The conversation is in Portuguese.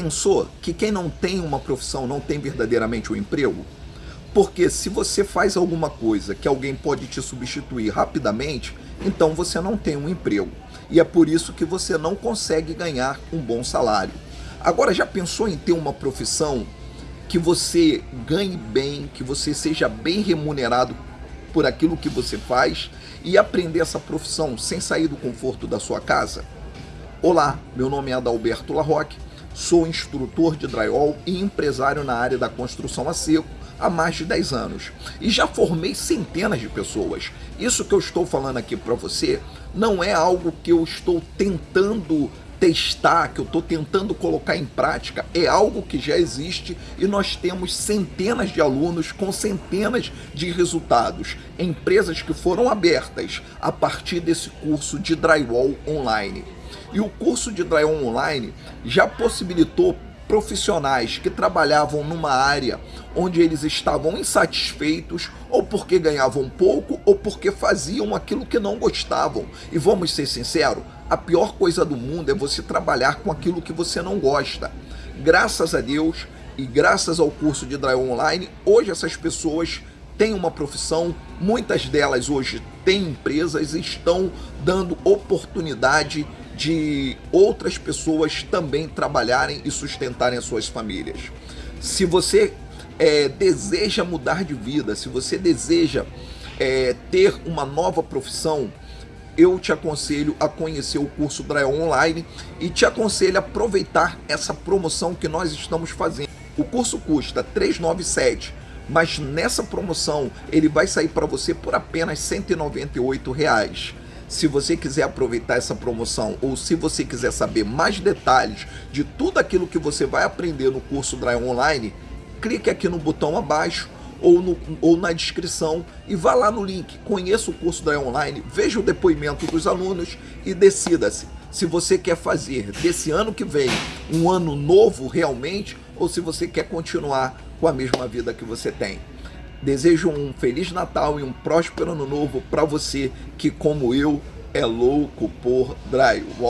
pensou que quem não tem uma profissão não tem verdadeiramente um emprego? Porque se você faz alguma coisa que alguém pode te substituir rapidamente, então você não tem um emprego. E é por isso que você não consegue ganhar um bom salário. Agora, já pensou em ter uma profissão que você ganhe bem, que você seja bem remunerado por aquilo que você faz e aprender essa profissão sem sair do conforto da sua casa? Olá, meu nome é Adalberto Larroque, sou instrutor de drywall e empresário na área da construção a seco há mais de 10 anos e já formei centenas de pessoas. Isso que eu estou falando aqui para você não é algo que eu estou tentando testar, que eu estou tentando colocar em prática, é algo que já existe e nós temos centenas de alunos com centenas de resultados, empresas que foram abertas a partir desse curso de drywall online. E o curso de drywall online já possibilitou profissionais que trabalhavam numa área onde eles estavam insatisfeitos ou porque ganhavam pouco ou porque faziam aquilo que não gostavam. E vamos ser sinceros, a pior coisa do mundo é você trabalhar com aquilo que você não gosta. Graças a Deus e graças ao curso de Drywall Online, hoje essas pessoas têm uma profissão, muitas delas hoje têm empresas e estão dando oportunidade de outras pessoas também trabalharem e sustentarem as suas famílias. Se você é, deseja mudar de vida, se você deseja é, ter uma nova profissão, eu te aconselho a conhecer o curso Drywall Online e te aconselho a aproveitar essa promoção que nós estamos fazendo. O curso custa R$ 397, mas nessa promoção ele vai sair para você por apenas 198 reais. Se você quiser aproveitar essa promoção ou se você quiser saber mais detalhes de tudo aquilo que você vai aprender no curso Drive Online, clique aqui no botão abaixo ou, no, ou na descrição e vá lá no link, conheça o curso Drive Online, veja o depoimento dos alunos e decida-se se você quer fazer desse ano que vem um ano novo realmente ou se você quer continuar com a mesma vida que você tem. Desejo um Feliz Natal e um próspero Ano Novo para você que, como eu, é louco por drywall.